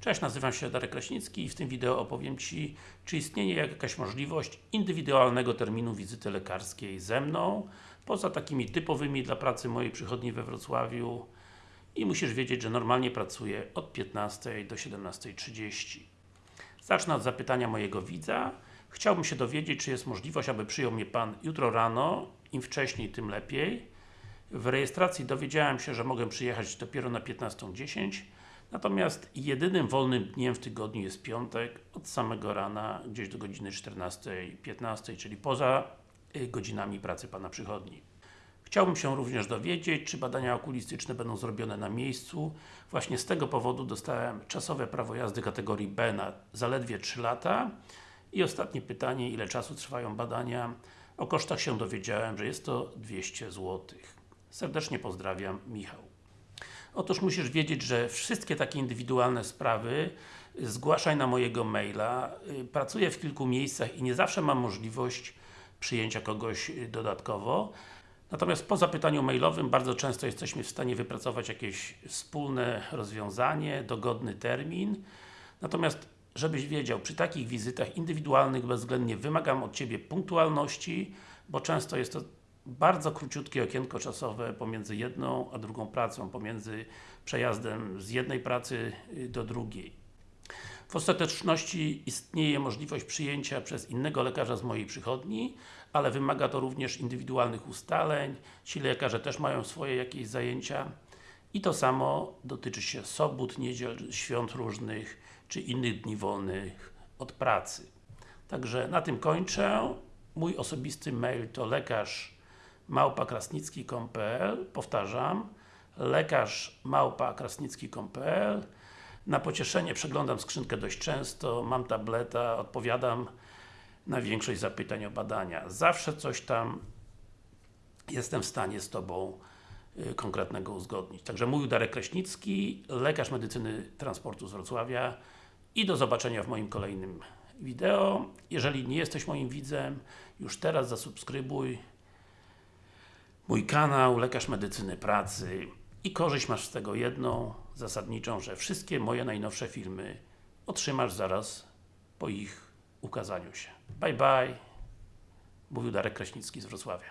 Cześć, nazywam się Darek Kraśnicki i w tym wideo opowiem Ci, czy istnieje jakaś możliwość indywidualnego terminu wizyty lekarskiej ze mną, poza takimi typowymi dla pracy mojej przychodni we Wrocławiu i musisz wiedzieć, że normalnie pracuję od 15 do 17.30. Zacznę od zapytania mojego widza. Chciałbym się dowiedzieć, czy jest możliwość, aby przyjął mnie Pan jutro rano, im wcześniej, tym lepiej. W rejestracji dowiedziałem się, że mogę przyjechać dopiero na 15.10 Natomiast jedynym wolnym dniem w tygodniu jest piątek, od samego rana, gdzieś do godziny 14.15, czyli poza y, godzinami pracy Pana przychodni. Chciałbym się również dowiedzieć, czy badania okulistyczne będą zrobione na miejscu. Właśnie z tego powodu dostałem czasowe prawo jazdy kategorii B na zaledwie 3 lata. I ostatnie pytanie, ile czasu trwają badania? O kosztach się dowiedziałem, że jest to 200 zł. Serdecznie pozdrawiam, Michał. Otóż musisz wiedzieć, że wszystkie takie indywidualne sprawy zgłaszaj na mojego maila. Y, pracuję w kilku miejscach i nie zawsze mam możliwość przyjęcia kogoś y, dodatkowo. Natomiast po zapytaniu mailowym bardzo często jesteśmy w stanie wypracować jakieś wspólne rozwiązanie, dogodny termin. Natomiast żebyś wiedział, przy takich wizytach indywidualnych bezwzględnie wymagam od Ciebie punktualności, bo często jest to bardzo króciutkie okienko czasowe pomiędzy jedną a drugą pracą, pomiędzy przejazdem z jednej pracy y, do drugiej. W ostateczności istnieje możliwość przyjęcia przez innego lekarza z mojej przychodni, ale wymaga to również indywidualnych ustaleń, ci lekarze też mają swoje jakieś zajęcia i to samo dotyczy się sobót, niedziel, świąt różnych, czy innych dni wolnych od pracy. Także na tym kończę. Mój osobisty mail to lekarz małpa krasnicki.pl powtarzam lekarz małpa krasnicki.pl na pocieszenie przeglądam skrzynkę dość często, mam tableta, odpowiadam na większość zapytań o badania. Zawsze coś tam jestem w stanie z Tobą y, konkretnego uzgodnić. Także mówił Darek Kraśnicki, lekarz medycyny transportu z Wrocławia i do zobaczenia w moim kolejnym wideo. Jeżeli nie jesteś moim widzem, już teraz zasubskrybuj mój kanał, Lekarz Medycyny Pracy i korzyść masz z tego jedną, zasadniczą, że wszystkie moje najnowsze filmy otrzymasz zaraz po ich ukazaniu się. Bye bye, mówił Darek Kraśnicki z Wrocławia.